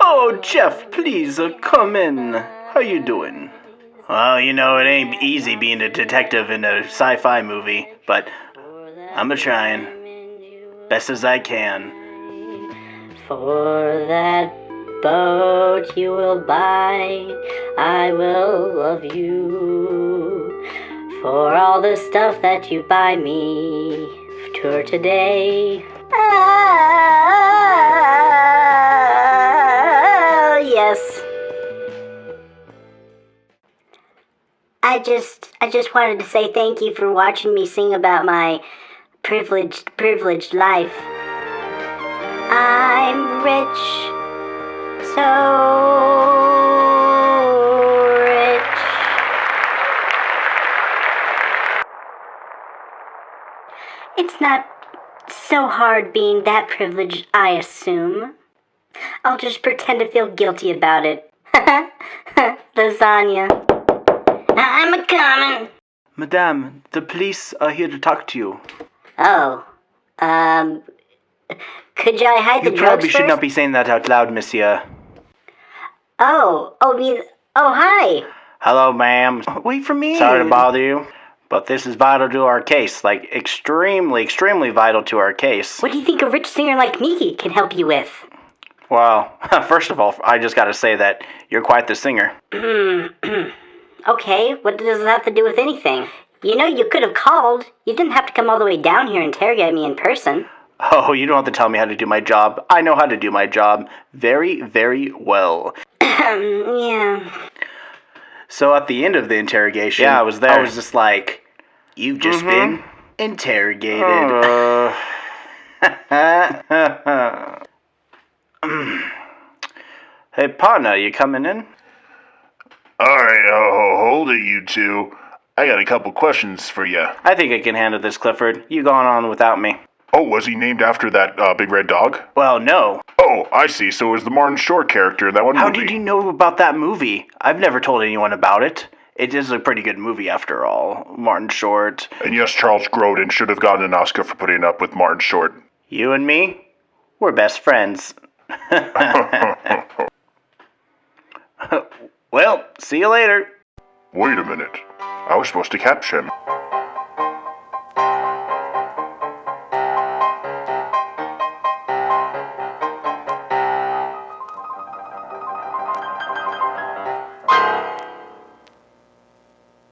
Oh, Jeff, please uh, come in. How you doing? Well, you know, it ain't easy being a detective in a sci-fi movie, but I'm a trying. Best as I can. For that boat you will buy, I will love you. For all the stuff that you buy me, tour today. Yes. I just, I just wanted to say thank you for watching me sing about my privileged, privileged life. I'm rich, so rich. It's not so hard being that privileged, I assume. I'll just pretend to feel guilty about it. Lasagna. I'm a coming. Madame, the police are here to talk to you. Oh, um, could I hide You the drugs You probably should first? not be saying that out loud, monsieur. Oh, oh, me. Oh, hi. Hello, ma'am. Wait for me. Sorry to bother you, but this is vital to our case. Like, extremely, extremely vital to our case. What do you think a rich singer like me can help you with? Well, first of all, I just gotta say that you're quite the singer. Okay, what does that have to do with anything? You know, you could have called. You didn't have to come all the way down here and interrogate me in person. Oh, you don't have to tell me how to do my job. I know how to do my job very, very well. yeah. So at the end of the interrogation, Yeah, I was there. I was just like, "You've just mm-hmm. been interrogated." Uh. hey, partner, you coming in? Alright, uh, hold it, you two. I got a couple questions for you. I think I can handle this, Clifford. You going on without me? Oh, was he named after that uh, big red dog? Well, no. Oh, I see. So it was the Martin Short character in that one How movie. did you know about that movie? I've never told anyone about it. It is a pretty good movie, after all. Martin Short. And yes, Charles Grodin should have gotten an Oscar for putting up with Martin Short. You and me? We're best friends. see you later. Wait a minute. I was supposed to capture him.